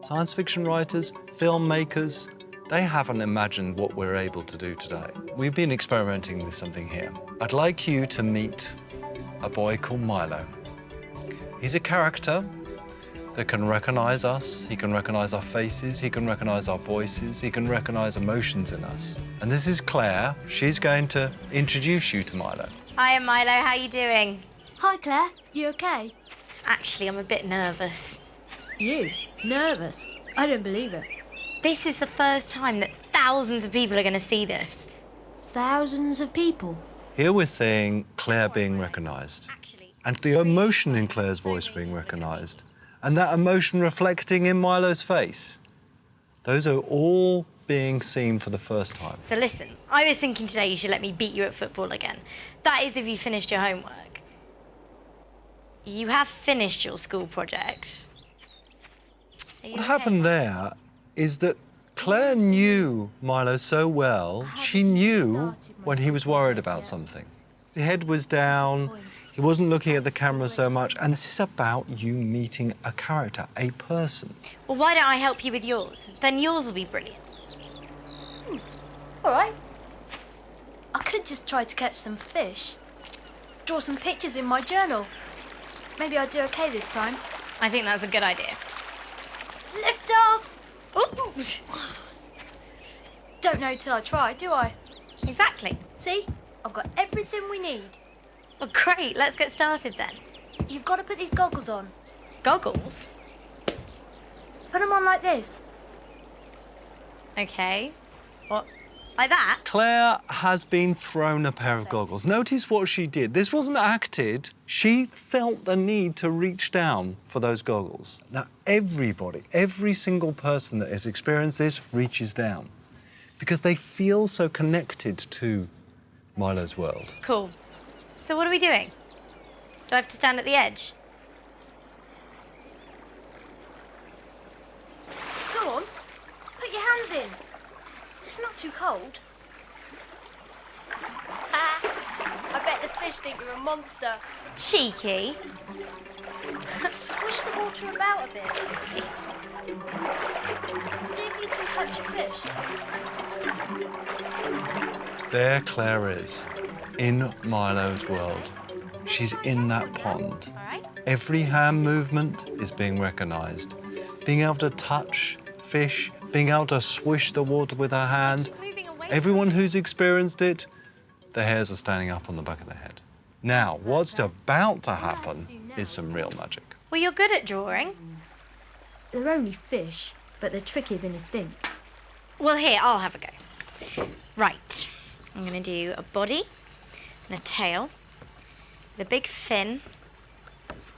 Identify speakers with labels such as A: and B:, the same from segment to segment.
A: Science fiction writers, filmmakers, they haven't imagined what we're able to do today. We've been experimenting with something here. I'd like you to meet a boy called Milo. He's a character that can recognize us, he can recognize our faces, he can recognize our voices, he can recognize emotions in us. And this is Claire. She's going to introduce you to Milo.
B: Hiya, Milo. How are you doing?
C: Hi, Claire. You okay?
B: Actually, I'm a bit nervous.
C: You? Nervous? I don't believe it.
B: This is the first time that thousands of people are going to see this.
C: Thousands of people.
A: Here we're seeing Claire being recognized,
B: Actually,
A: and the emotion in Claire's voice being recognized, and that emotion reflecting in Milo's face. Those are all being seen for the first time.
B: so listen, I was thinking today you should let me beat you at football again. That is if you finished your homework. You have finished your school project. Are you
A: What
B: okay?
A: happened there is that Claire knew Milo so well, she knew when he was worried about something. His head was down, he wasn't looking at the camera so much, and this is about you meeting a character, a person.
B: Well, why don't I help you with yours? Then yours will be brilliant. Hmm.
C: All right. I could just try to catch some fish. Draw some pictures in my journal. Maybe I'll do okay this time.
B: I think that's a good idea.
C: Lift off! Don't know till I try, do I?
B: Exactly.
C: See? I've got everything we need.
B: Well, great. Let's get started then.
C: You've got to put these goggles on.
B: Goggles?
C: Put them on like this.
B: Okay. What? Like that?
A: Claire has been thrown a pair of goggles. Notice what she did. This wasn't acted. She felt the need to reach down for those goggles. Now, everybody, every single person that has experienced this reaches down because they feel so connected to Milo's world.
B: Cool. So what are we doing? Do I have to stand at the edge?
C: Go on. Put your hands in. It's not too cold. Ah, I bet the fish think you're a monster.
B: Cheeky.
C: Swish the water about a bit. See if you can touch a fish.
A: There Claire is, in Milo's world. She's in that pond.
B: All right.
A: Every hand movement is being recognized. Being able to touch fish, being able to swish the water with her hand. Everyone who's experienced it, the hairs are standing up on the back of their head. Now, what's about to happen is some real magic.
B: Well, you're good at drawing.
C: They're only fish, but they're trickier than you think.
B: Well, here, I'll have a go. Right. I'm going to do a body and a tail, the big fin,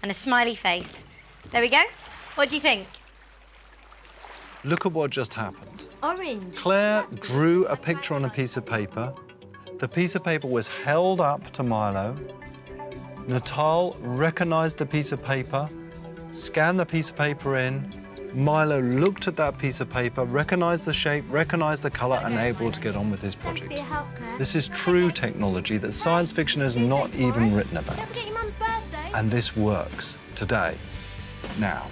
B: and a smiley face. There we go. What do you think?
A: Look at what just happened.
C: Orange.
A: Claire drew a picture on a piece of paper. The piece of paper was held up to Milo. Natal recognized the piece of paper, scanned the piece of paper in. Milo looked at that piece of paper, recognized the shape, recognized the color, and able to get on with his project.
C: help, Claire.
A: This is true technology that science fiction has not even written about.
C: Don't forget your mum's birthday.
A: And this works today, now.